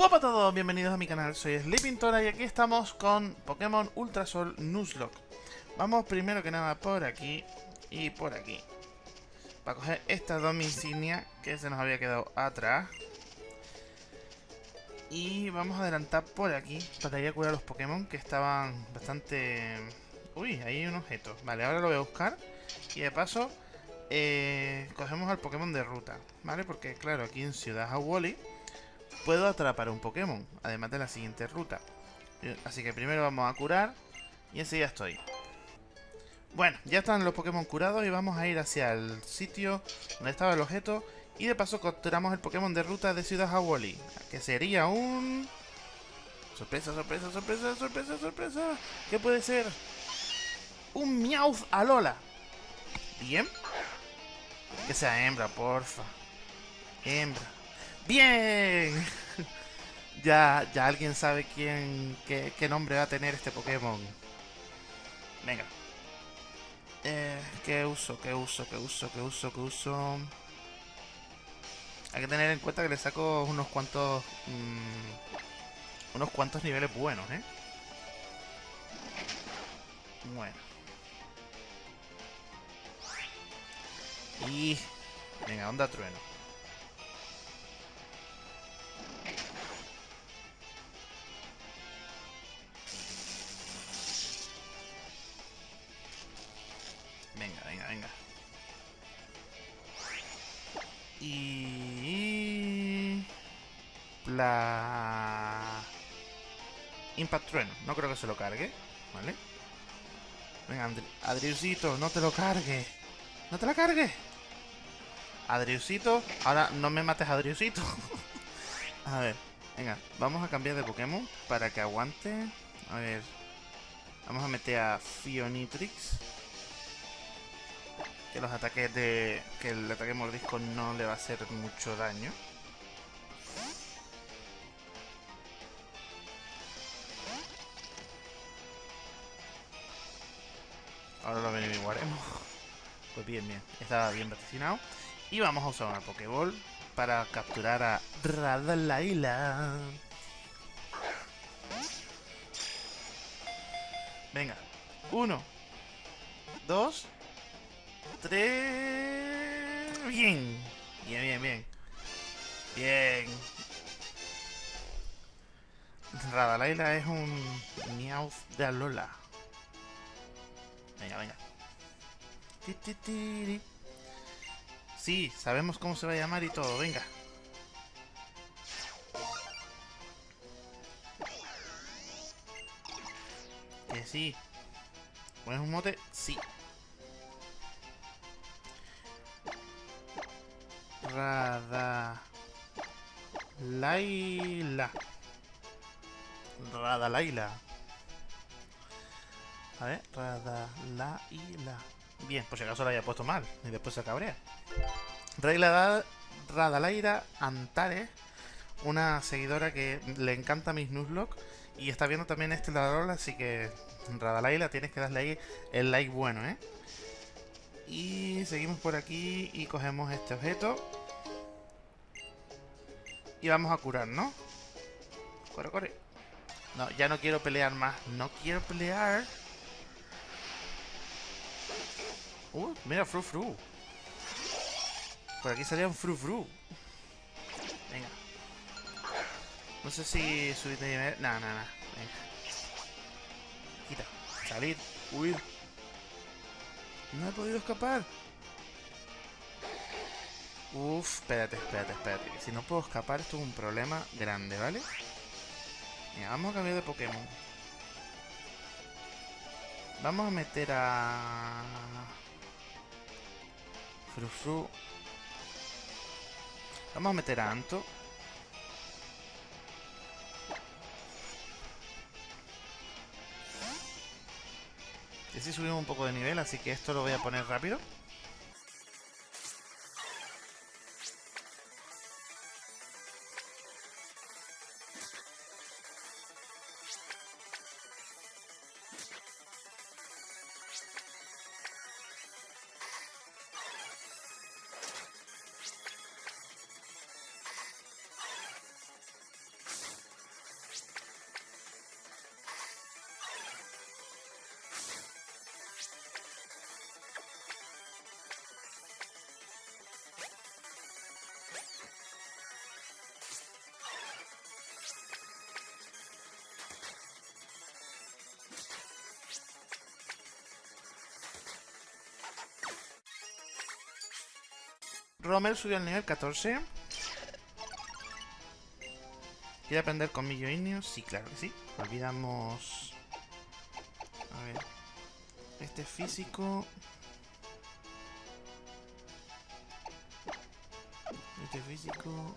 Hola a todos, bienvenidos a mi canal, soy Sleepintora y aquí estamos con Pokémon Ultrasol Nuzlocke. Vamos primero que nada por aquí y por aquí. Para coger estas dos insignias que se nos había quedado atrás. Y vamos a adelantar por aquí para ir a curar los Pokémon que estaban bastante... Uy, ahí hay un objeto. Vale, ahora lo voy a buscar. Y de paso, eh, cogemos al Pokémon de ruta, ¿vale? Porque claro, aquí en Ciudad Hawali puedo atrapar un Pokémon, además de la siguiente ruta. Eh, así que primero vamos a curar y ya estoy. Bueno, ya están los Pokémon curados y vamos a ir hacia el sitio donde estaba el objeto y de paso capturamos el Pokémon de ruta de Ciudad Hawali, que sería un... Sorpresa, sorpresa, sorpresa, sorpresa, sorpresa. ¿Qué puede ser? Un Meowth Alola. Bien. Que sea hembra, porfa. Hembra. ¡Bien! ya, ya alguien sabe quién, qué, nombre va a tener este Pokémon. Venga. Eh, ¿Qué uso? ¿Qué uso? ¿Qué uso? ¿Qué uso? ¿Qué uso? Hay que tener en cuenta que le saco unos cuantos... Mmm, unos cuantos niveles buenos, ¿eh? Bueno. Y... Venga, onda trueno. Impact. No creo que se lo cargue. ¿Vale? Venga, Adriusito, no te lo cargue. No te la cargue. Adriusito. Ahora no me mates, Adriusito. a ver. Venga, vamos a cambiar de Pokémon para que aguante. A ver. Vamos a meter a Fionitrix que los ataques de... que el ataque mordisco no le va a hacer mucho daño. Ahora lo averiguaremos. Pues bien, bien. Estaba bien vaticinado. Y vamos a usar una Pokéball para capturar a Radalaila. Venga. Uno. Dos. Tres... Bien. Bien, bien, bien. Bien. Radalaila es un Meowth de Alola. Venga, venga. Sí, sabemos cómo se va a llamar y todo. Venga. Que sí. ¿Pones un mote? Sí. Rada... Laila. Rada Laila. A ver, Rada Laila. Bien, por si acaso la haya puesto mal y después se cabrea. Rada Radalaira Antares, una seguidora que le encanta mis Nuzlocke y está viendo también este ladrón, así que Radalaila tienes que darle ahí el like bueno, ¿eh? Y seguimos por aquí y cogemos este objeto y vamos a curar, ¿no? Corre, corre. No, ya no quiero pelear más. No quiero pelear. Uh, mira, fru fru. Por aquí salía un fru fru. Venga. No sé si subir de nivel. No, no, no. Venga. Quita. Salir. Huir. No he podido escapar. Uf, espérate, espérate, espérate. Si no puedo escapar, esto es un problema grande, ¿vale? Mira, vamos a cambiar de Pokémon. Vamos a meter a... Vamos a meter a Anto. Y así subimos un poco de nivel, así que esto lo voy a poner rápido. Romer subió al nivel 14. ¿Quiere aprender Millo Igneo? Sí, claro que sí. Olvidamos... A ver... Este físico... Este físico...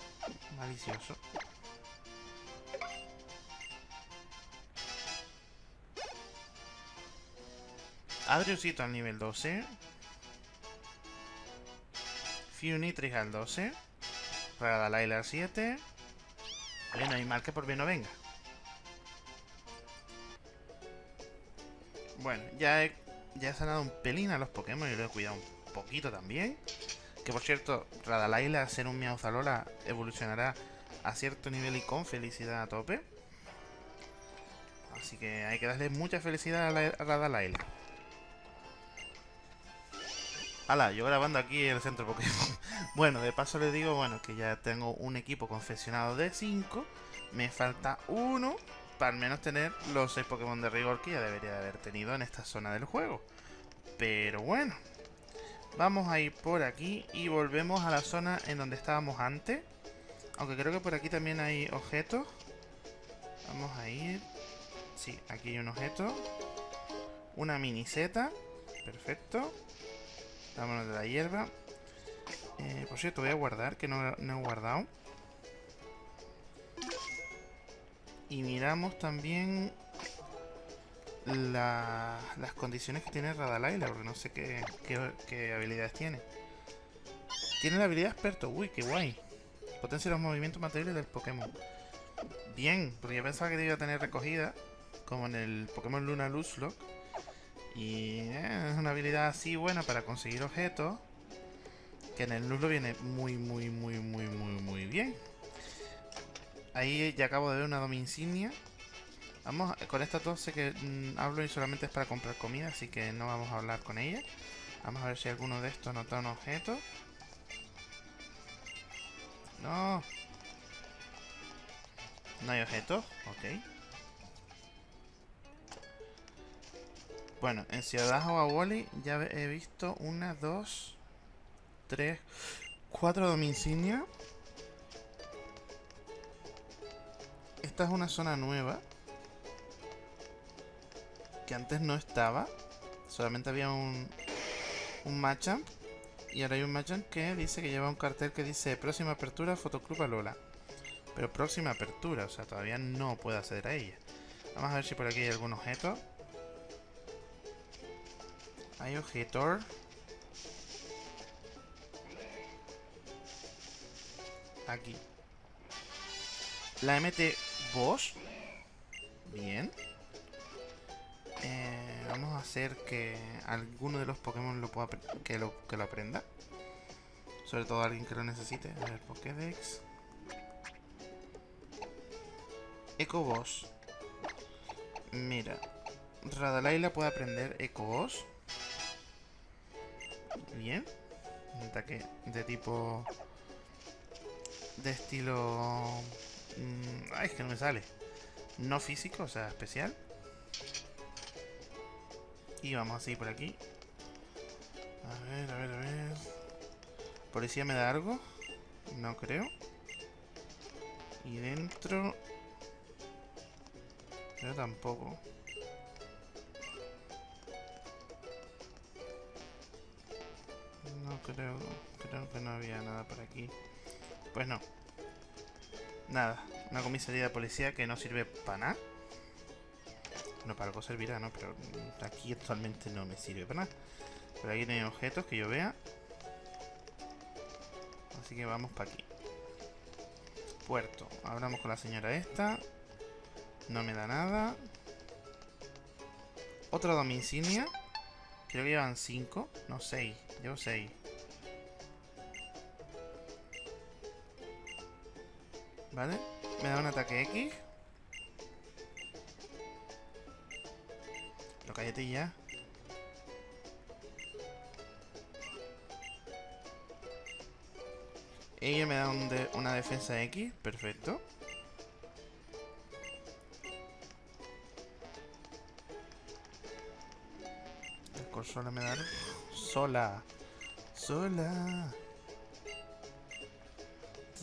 Malicioso. Adriusito al nivel 12. Funitrix al 12. Radalaila al 7. Bueno, hay mal que por bien no venga. Bueno, ya he, ya he sanado un pelín a los Pokémon y lo he cuidado un poquito también. Que por cierto, Radalaila, ser un Miauzalola, evolucionará a cierto nivel y con felicidad a tope. Así que hay que darle mucha felicidad a, la, a Radalaila. Hala, yo grabando aquí el centro Pokémon. Bueno, de paso les digo, bueno, que ya tengo un equipo confeccionado de 5. Me falta uno para al menos tener los 6 Pokémon de rigor que ya debería de haber tenido en esta zona del juego. Pero bueno. Vamos a ir por aquí y volvemos a la zona en donde estábamos antes. Aunque creo que por aquí también hay objetos. Vamos a ir. Sí, aquí hay un objeto. Una mini Z. Perfecto. Vámonos de la hierba. Eh, por cierto, voy a guardar, que no, he guardado. Y miramos también las condiciones que tiene Radalaila, porque no sé qué, qué, habilidades tiene. Tiene la habilidad experto, uy, qué guay. Potencia los movimientos materiales del Pokémon. Bien, porque yo pensaba que debía tener recogida, como en el Pokémon Luna Luzlock. Y eh, es una habilidad así buena para conseguir objetos. Que en el nulo viene muy, muy, muy, muy, muy, muy bien. Ahí ya acabo de ver una dominsignia. Vamos, con esta dos sé que mm, hablo y solamente es para comprar comida, así que no vamos a hablar con ella. Vamos a ver si alguno de estos nota un objeto. No. No hay objetos, ok. Bueno, en Ciudad Wally ya he visto una, dos, tres, cuatro dominsignias. Esta es una zona nueva. Que antes no estaba. Solamente había un, un Machamp. Y ahora hay un Machamp que dice que lleva un cartel que dice próxima apertura Fotoclub Alola. Pero próxima apertura, o sea, todavía no puedo acceder a ella. Vamos a ver si por aquí hay algún objeto. Hay objetor. Aquí. La MT Boss. Bien. Eh, vamos a hacer que alguno de los Pokémon lo pueda que lo, que lo aprenda. Sobre todo alguien que lo necesite. A ver, Pokédex. Eco Boss. Mira. Radalaila puede aprender Eco Boss. Bien. Un ataque de tipo... De estilo... Mm, ay, es que no me sale. No físico, o sea, especial. Y vamos a seguir por aquí. A ver, a ver, a ver. ¿Policía me da algo? No creo. Y dentro... Yo tampoco. creo, creo que no había nada por aquí. Pues no. Nada, una comisaría de policía que no sirve para nada. No, para algo servirá, ¿no? Pero aquí actualmente no me sirve para nada. Pero aquí no hay objetos que yo vea. Así que vamos para aquí. Puerto. Hablamos con la señora esta. No me da nada. Otra domicilia. Creo que llevan 5. No, 6. Llevo 6. ¿Vale? Me da un ataque X. Lo cállate ya. Ella me da una defensa X. Perfecto. El sola me da... Sola. Sola.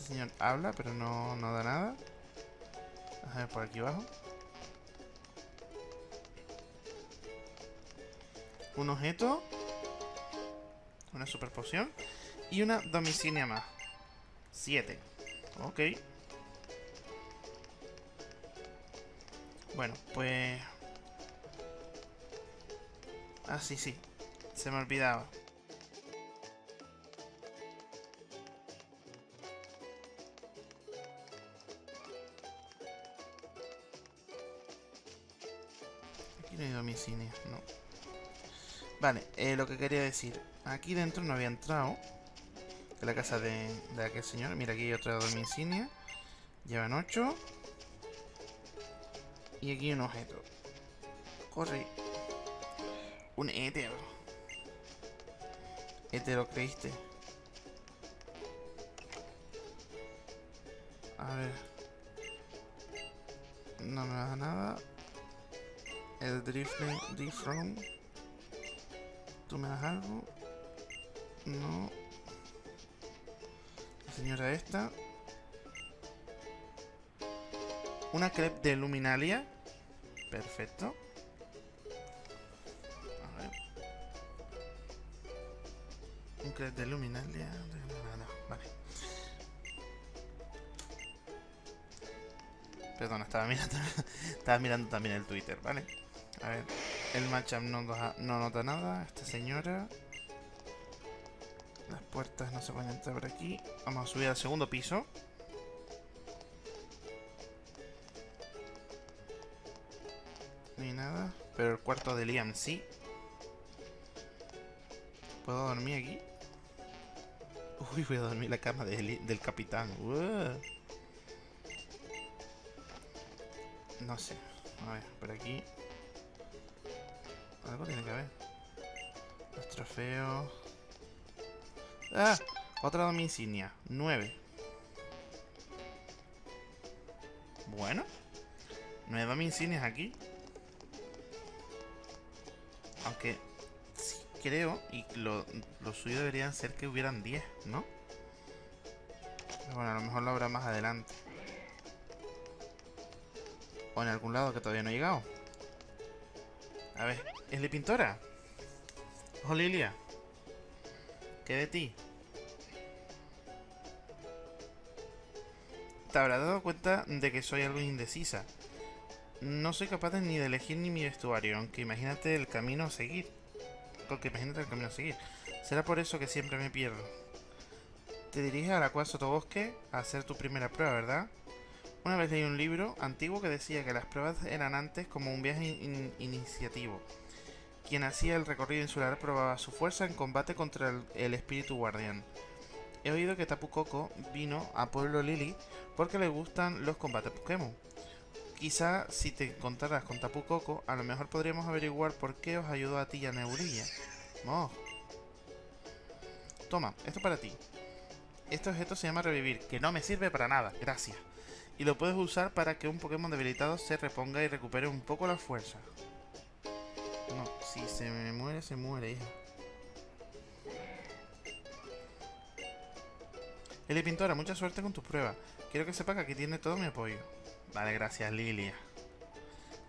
Señor habla, pero no, no da nada. A ver, por aquí abajo. Un objeto. Una super poción. Y una domicilia más. Siete. Ok. Bueno, pues... Ah, sí, sí. Se me olvidaba. Hay domicilia, no. Vale, eh, lo que quería decir. Aquí dentro no había entrado. De la casa de, de aquel señor. Mira, aquí hay otra domicilia. Llevan 8. Y aquí un objeto. Corre. Un éter. Éter lo creíste. A ver. No me da nada. El Drifting Diffrom. ¿Tú me das algo? No. La señora esta. Una crepe de luminalia. Perfecto. A ver. Un crepe de luminalia. Vale. Perdón, estaba mirando, estaba mirando también el Twitter, ¿vale? A ver. El matchup no, no nota nada. Esta señora. Las puertas no se pueden entrar por aquí. Vamos a subir al segundo piso. Ni nada. Pero el cuarto de Liam sí. ¿Puedo dormir aquí? Uy, voy a dormir en la cama del capitán. No sé. A ver, por aquí. Algo tiene que haber. Los trofeos. ¡Ah! Otra domicilia. 9. Bueno. Nueve domicilias aquí. Aunque sí, creo, y lo, lo suyo deberían ser que hubieran 10, ¿no? Bueno, a lo mejor lo habrá más adelante. O en algún lado que todavía no he llegado. A ver, ¿es de pintora? Ojo, Lilia. ¿Qué de ti? Te habrás dado cuenta de que soy algo indecisa. No soy capaz ni de elegir ni mi vestuario, aunque imagínate el camino a seguir. Porque imagínate el camino a seguir. Será por eso que siempre me pierdo. Te diriges a la cual Sotobosque a hacer tu primera prueba, ¿verdad? Una vez leí un libro antiguo que decía que las pruebas eran antes como un viaje iniciativo. Quien hacía el recorrido insular probaba su fuerza en combate contra el, espíritu guardián. He oído que Tapu Koko vino a Pueblo Lili porque le gustan los combates Pokémon. Quizá si te encontraras con Tapu Koko, a lo mejor podríamos averiguar por qué os ayudó a ti y a Neurilla. Toma, esto para ti. Este objeto se llama Revivir, que no me sirve para nada, gracias y lo puedes usar para que un Pokémon debilitado se reponga y recupere un poco la fuerza. Si se me muere, se muere, hija. Eli Pintora, mucha suerte con tus pruebas. Quiero que sepa que aquí tiene todo mi apoyo. Vale, gracias, Lilia.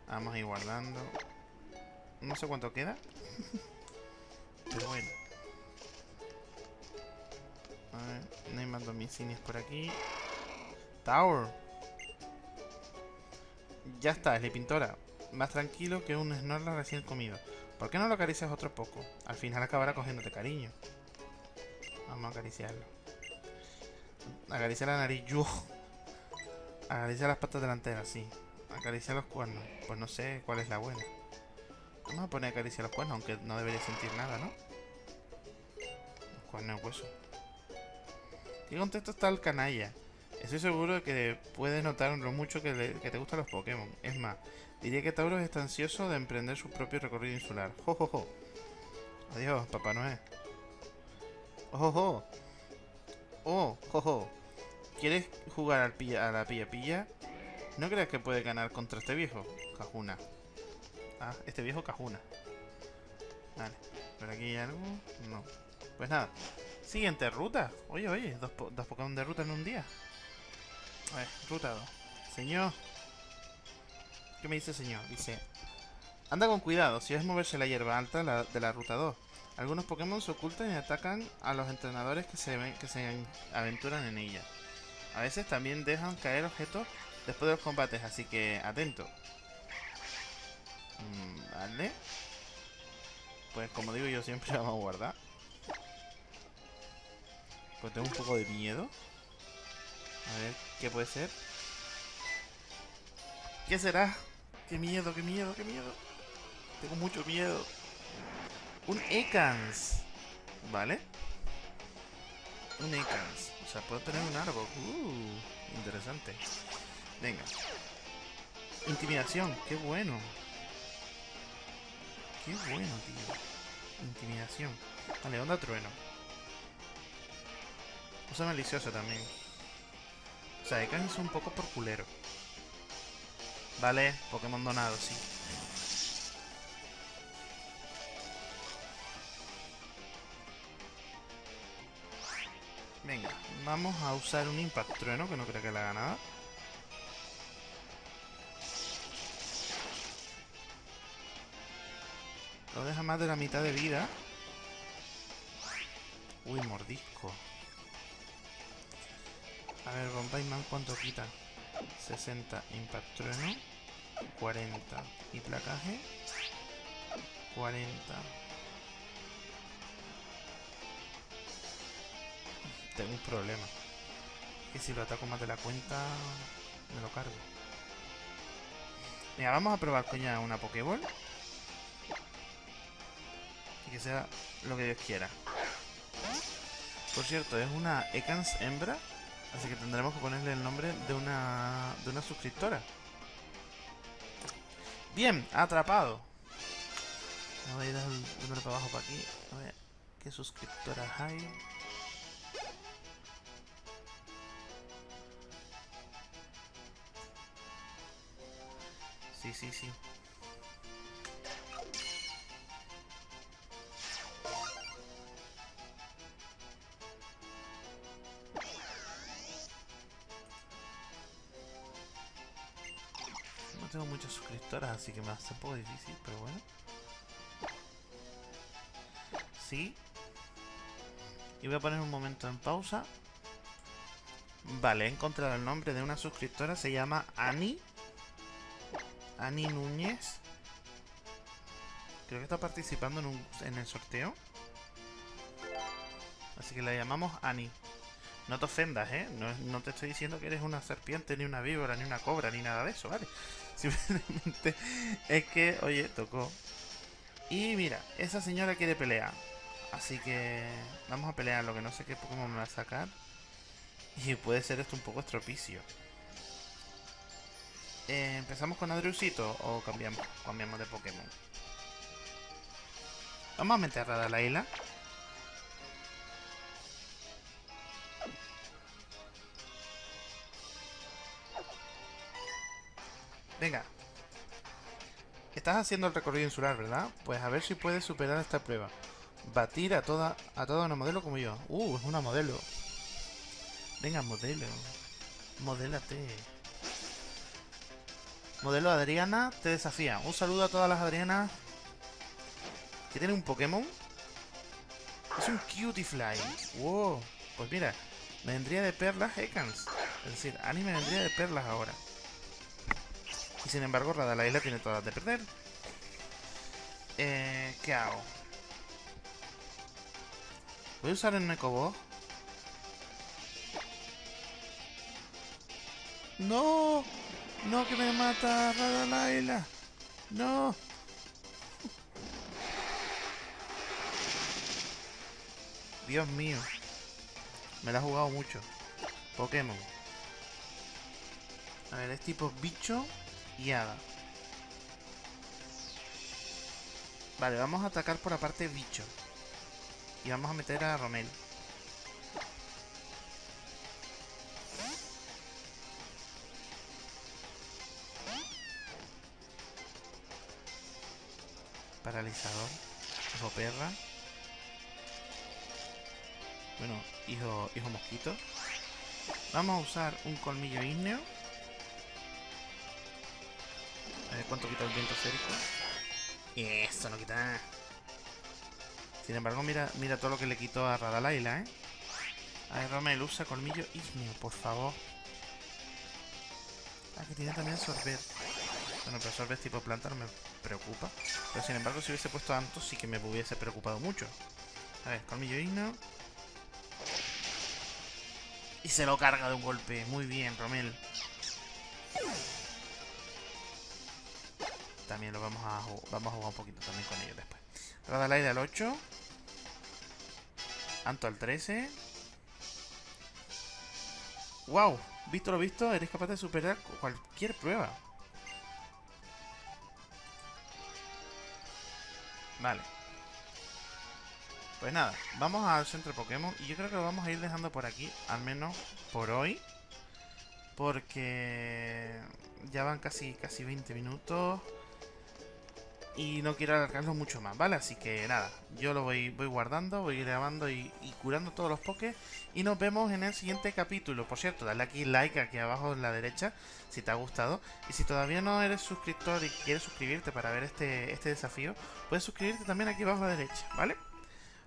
Vamos a ir guardando. No sé cuánto queda. Pero bueno. A ver, no hay más domicilios por aquí. Tower. Ya está, es la pintora. Más tranquilo que un Snorlax recién comido. ¿Por qué no lo acaricias otro poco? Al final acabará cogiéndote cariño. Vamos a acariciarlo. Acaricia la nariz. Yo. Acaricia las patas delanteras, sí. Acaricia los cuernos. Pues no sé cuál es la buena. Vamos a poner acaricia los cuernos, aunque no debería sentir nada, ¿no? Los cuernos hueso. ¿Qué contexto está el canalla? Estoy seguro de que puedes notar lo mucho que, te gustan los Pokémon. Es más, diría que Tauros está ansioso de emprender su propio recorrido insular. ¡Jo, Adiós, Papá Noel. ¡Oh, ¡Oh, jo, ¿Quieres jugar al pilla, a la pilla-pilla? ¿No crees que puede ganar contra este viejo? Cajuna. Ah, este viejo Cajuna. Vale. ¿Por aquí hay algo? No. Pues nada. Siguiente ruta. Oye, oye, dos, dos Pokémon de ruta en un día. A ver, ruta 2. Señor. ¿Qué me dice señor? Dice... Anda con cuidado, si es moverse la hierba alta de la ruta 2. Algunos Pokémon se ocultan y atacan a los entrenadores que se, ven, que se aventuran en ella. A veces también dejan caer objetos después de los combates, así que atento. Mm, vale. Pues como digo yo siempre vamos a guardar. Pues tengo un poco de miedo. A ver, ¿qué puede ser? ¿Qué será? ¡Qué miedo, qué miedo, qué miedo! Tengo mucho miedo. Un Ekans. ¿Vale? Un Ekans. O sea, puedo tener un árbol. Uh, interesante. Venga. Intimidación. Qué bueno. Qué bueno, tío. Intimidación. Vale, onda trueno. Usa malicioso también. O sea, Ekans es un poco por culero. Vale, Pokémon donado, sí. Venga, vamos a usar un Impact Trueno, que no creo que le haga nada. Lo deja más de la mitad de vida. Uy, mordisco. A ver, Bombay ¿cuánto quita? 60 Impact Trueno. 40 y placaje. 40. tengo un problema. Que si lo ataco más de la cuenta, me lo cargo. Mira, vamos a probar coña una Pokéball. Y que sea lo que Dios quiera. Por cierto, es una Ekans hembra. Así que tendremos que ponerle el nombre de una, de una suscriptora. Bien, atrapado. Voy a ir el número para abajo para aquí. A ver qué suscriptoras hay. Sí, sí, sí. Tengo muchas suscriptoras, así que me hace un poco difícil, pero bueno. Sí. Y voy a poner un momento en pausa. Vale, he encontrado el nombre de una suscriptora, se llama Annie Ani Núñez. Creo que está participando en, el sorteo. Así que la llamamos Ani. No te ofendas, ¿eh? No, te estoy diciendo que eres una serpiente, ni una víbora, ni una cobra, ni nada de eso, ¿vale? Simplemente es que, oye, tocó. Y mira, esa señora quiere pelear. Así que vamos a pelear, lo que no sé qué Pokémon me va a sacar. Y puede ser esto un poco estropicio. Eh, ¿Empezamos con Adriusito o cambiamos? Cambiamos de Pokémon. Vamos a meter a la isla. Venga. Estás haciendo el recorrido insular, ¿verdad? Pues a ver si puedes superar esta prueba. Batir a toda, a toda una modelo como yo. Uh, es una modelo. Venga, modelo. Modélate. Modelo Adriana te desafía. Un saludo a todas las Adrianas que tienen un Pokémon. Es un Cutiefly. Wow. Pues mira, me vendría de perlas Ekans. Es decir, Ani me vendría de perlas ahora. Sin embargo, Radalaila tiene todas de perder. Eh, ¿Qué hago? Voy a usar el Nekobo. ¡No! No, que me mata Radalaila. No. Dios mío. Me la ha jugado mucho. Pokémon. A ver, es tipo bicho Vale, vamos a atacar por la parte bicho. Y vamos a meter a Romel. paralizador. Ojo perra. Bueno, hijo, hijo mosquito. Vamos a usar un colmillo ígneo. Cuánto quita el viento esférico. Eso no quita. Sin embargo, mira, mira todo lo que le quitó a Radalaila, ¿eh? A ver, Romel, usa colmillo ígneo, por favor. Ah, que tiene también sorbet. Bueno, pero sorbet tipo planta no me preocupa. Pero sin embargo, si hubiese puesto Anto, sí que me hubiese preocupado mucho. A ver, colmillo ígneo. Y se lo carga de un golpe. Muy bien, Romel. También lo vamos a vamos a jugar un poquito también con ellos después. Radalaida al 8. Anto al 13. ¡Wow! Visto lo visto, eres capaz de superar cualquier prueba. Vale. Pues nada, vamos al centro Pokémon y yo creo que lo vamos a ir dejando por aquí, al menos por hoy. Porque ya van casi, casi 20 minutos y no quiero alargarlo mucho más, ¿vale? Así que nada, yo lo voy, voy guardando, voy grabando y, curando todos los pokés y nos vemos en el siguiente capítulo. Por cierto, dale aquí like aquí abajo en la derecha si te ha gustado y si todavía no eres suscriptor y quieres suscribirte para ver este, este desafío, puedes suscribirte también aquí abajo a la derecha, ¿vale?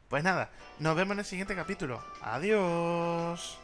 Pues nada, nos vemos en el siguiente capítulo. Adiós.